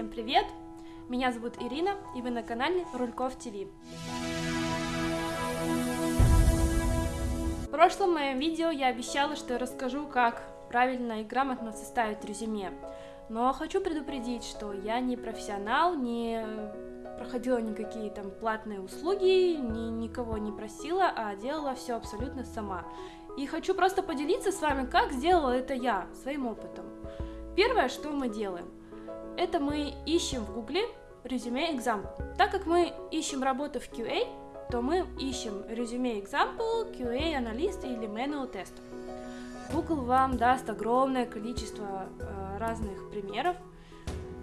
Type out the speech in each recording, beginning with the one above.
Всем привет! Меня зовут Ирина, и вы на канале Рульков ТВ. В прошлом моем видео я обещала, что я расскажу, как правильно и грамотно составить резюме. Но хочу предупредить, что я не профессионал, не проходила никакие там платные услуги, ни, никого не просила, а делала все абсолютно сама. И хочу просто поделиться с вами, как сделала это я, своим опытом. Первое, что мы делаем, это мы ищем в гугле резюме example. Так как мы ищем работу в QA, то мы ищем резюме example, QA аналист или manual tester. Google вам даст огромное количество э, разных примеров,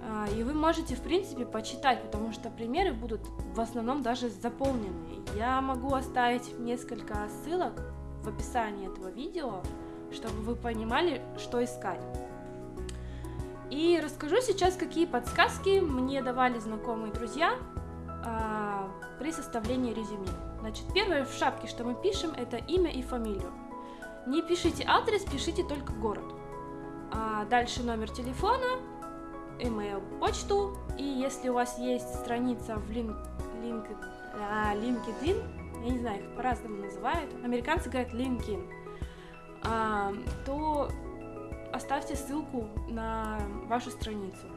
э, и вы можете, в принципе, почитать, потому что примеры будут в основном даже заполнены. Я могу оставить несколько ссылок в описании этого видео, чтобы вы понимали, что искать. И расскажу сейчас, какие подсказки мне давали знакомые друзья а, при составлении резюме. Значит, первое в шапке, что мы пишем, это имя и фамилию. Не пишите адрес, пишите только город. А дальше номер телефона, email, почту. И если у вас есть страница в link, а, LinkedIn, я не знаю, их по-разному называют, американцы говорят LinkedIn, а, то оставьте ссылку на вашу страницу.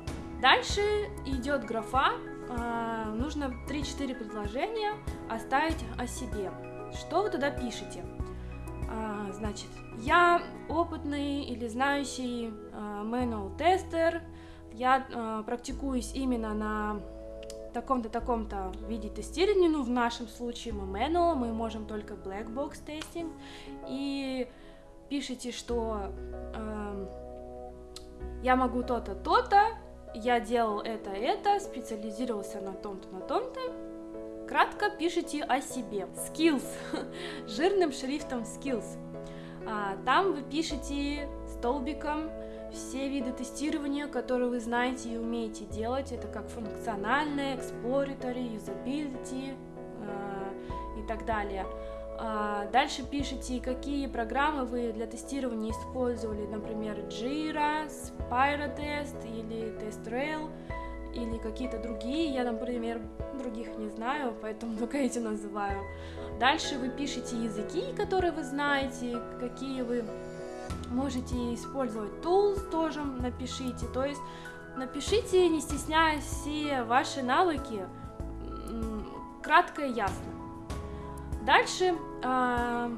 Дальше идет графа, а, нужно 3-4 предложения оставить о себе. Что вы туда пишете? А, значит, я опытный или знающий а, manual тестер, я практикуюсь именно на таком-то, таком-то виде тестирования, ну, в нашем случае мы manual, мы можем только black box тестинг, и пишите, что я могу то-то, то-то, я делал это, это, специализировался на том-то, на том-то. Кратко пишите о себе. Skills. Жирным шрифтом skills. А, там вы пишете столбиком все виды тестирования, которые вы знаете и умеете делать. Это как функциональное, exploratory, usability э, и так далее. А, дальше пишите, какие программы вы для тестирования использовали, например, Jira, SpyroTest или TestRail, или какие-то другие, я, например, других не знаю, поэтому только эти называю. Дальше вы пишете языки, которые вы знаете, какие вы можете использовать tools тоже напишите, то есть напишите, не стесняясь, все ваши навыки, кратко и ясно. Дальше э,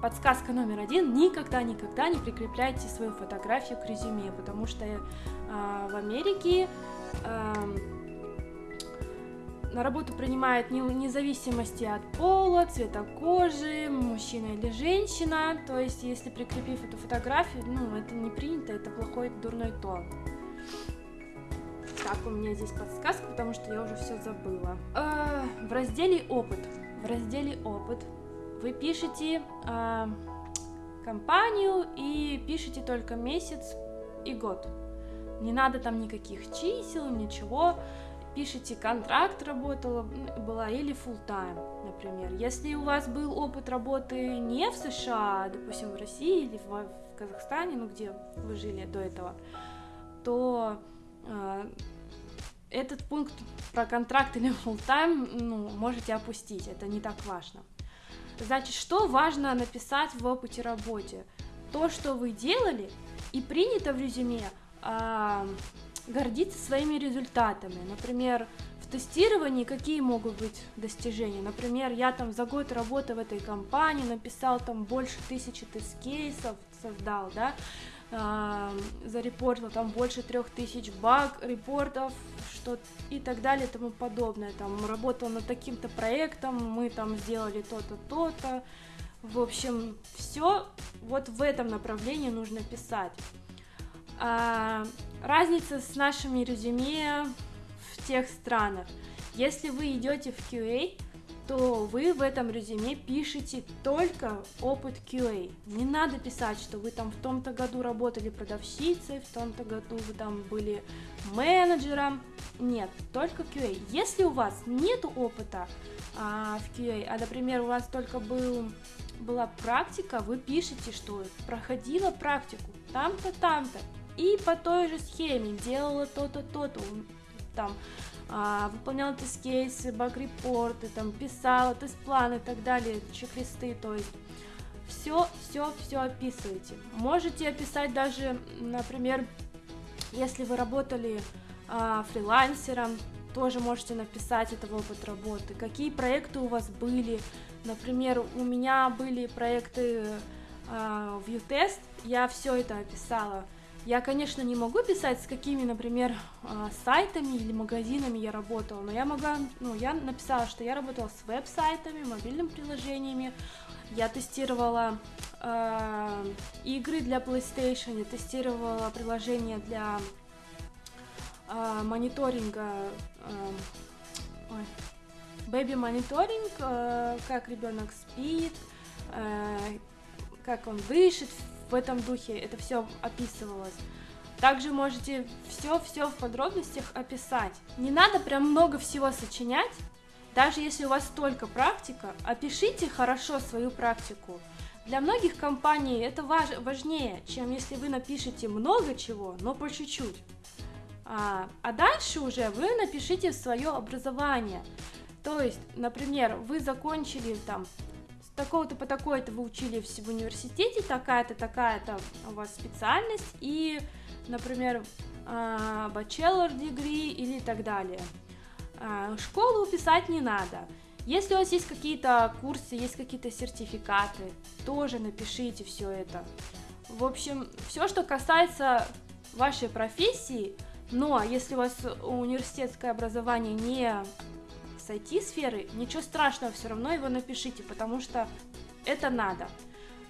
подсказка номер один. Никогда-никогда не прикрепляйте свою фотографию к резюме, потому что э, в Америке э, на работу принимают не, вне зависимости от пола, цвета кожи, мужчина или женщина. То есть, если прикрепив эту фотографию, ну, это не принято, это плохой, дурной тон. Так, у меня здесь подсказка, потому что я уже все забыла. Э, в разделе «Опыт» в разделе «Опыт» вы пишете э, компанию и пишете только месяц и год. Не надо там никаких чисел, ничего. Пишите контракт работала была или full time, например. Если у вас был опыт работы не в США, допустим, в России или в, в Казахстане, ну где вы жили до этого, то э, этот пункт про контракт или full time ну, можете опустить, это не так важно. Значит, что важно написать в опыте работе? То, что вы делали, и принято в резюме а, гордиться своими результатами. Например, тестировании какие могут быть достижения? Например, я там за год работы в этой компании написал там больше тысячи тест-кейсов, создал, да, зарепортил там больше трех тысяч баг, репортов, что и так далее и тому подобное. Там работал над таким-то проектом, мы там сделали то-то, то-то. В общем, все вот в этом направлении нужно писать. А, разница с нашими резюме в тех странах. Если вы идете в QA, то вы в этом резюме пишете только опыт QA. Не надо писать, что вы там в том-то году работали продавщицей, в том-то году вы там были менеджером. Нет, только QA. Если у вас нет опыта а, в QA, а, например, у вас только был, была практика, вы пишете, что проходила практику там-то, там-то, и по той же схеме делала то-то, то-то. Там а, выполняла тест-кейсы, баг-репорты, там, писала тест-планы и так далее, чек-листы, то есть все, все, все описывайте. Можете описать даже, например, если вы работали а, фрилансером, тоже можете написать этого опыт работы, какие проекты у вас были, например, у меня были проекты э, в U-Test, я все это описала. Я, конечно, не могу писать, с какими, например, э, сайтами или магазинами я работала, но я могла, ну, я написала, что я работала с веб-сайтами, мобильными приложениями, я тестировала э, игры для PlayStation, я тестировала приложения для э, мониторинга, э, Baby мониторинг, э, как ребенок спит, э, как он дышит, в этом духе это все описывалось. Также можете все-все в подробностях описать. Не надо прям много всего сочинять, даже если у вас только практика, опишите хорошо свою практику. Для многих компаний это важ, важнее, чем если вы напишете много чего, но по чуть-чуть. А, а дальше уже вы напишите свое образование. То есть, например, вы закончили там такого-то по такой-то вы учили в университете, такая-то, такая-то у вас специальность, и, например, а, bachelor degree или так далее. А, школу писать не надо. Если у вас есть какие-то курсы, есть какие-то сертификаты, тоже напишите все это. В общем, все, что касается вашей профессии, но если у вас университетское образование не с IT-сферы, ничего страшного, все равно его напишите, потому что это надо.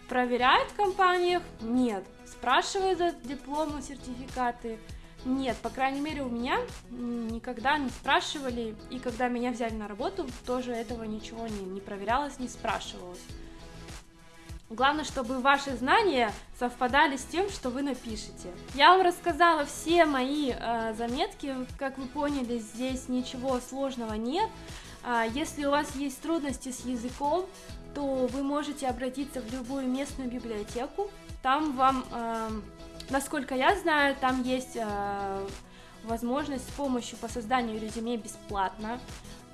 Проверяют в компаниях? Нет. Спрашивают за дипломы, сертификаты? Нет, по крайней мере, у меня никогда не спрашивали, и когда меня взяли на работу, тоже этого ничего не, не проверялось, не спрашивалось. Главное, чтобы ваши знания совпадали с тем, что вы напишете. Я вам рассказала все мои э, заметки, как вы поняли, здесь ничего сложного нет. А если у вас есть трудности с языком, то вы можете обратиться в любую местную библиотеку. Там вам, э, насколько я знаю, там есть э, возможность с помощью по созданию резюме бесплатно.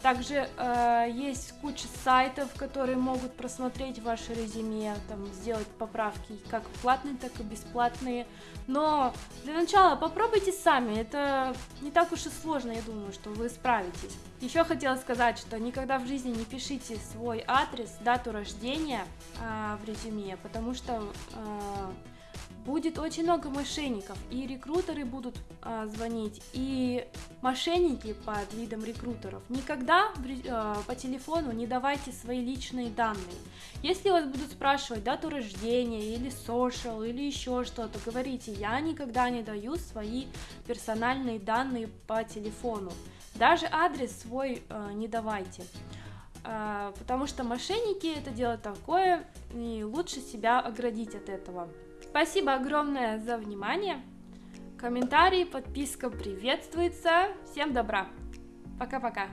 Также э, есть куча сайтов, которые могут просмотреть ваше резюме, там, сделать поправки как платные, так и бесплатные. Но для начала попробуйте сами, это не так уж и сложно, я думаю, что вы справитесь. Еще хотела сказать, что никогда в жизни не пишите свой адрес, дату рождения э, в резюме, потому что э, будет очень много мошенников, и рекрутеры будут а, звонить, и мошенники под видом рекрутеров. Никогда а, по телефону не давайте свои личные данные. Если вас будут спрашивать дату рождения, или social, или еще что-то, говорите, я никогда не даю свои персональные данные по телефону. Даже адрес свой а, не давайте. Потому что мошенники это дело такое, и лучше себя оградить от этого. Спасибо огромное за внимание. Комментарии, подписка приветствуется. Всем добра. Пока-пока.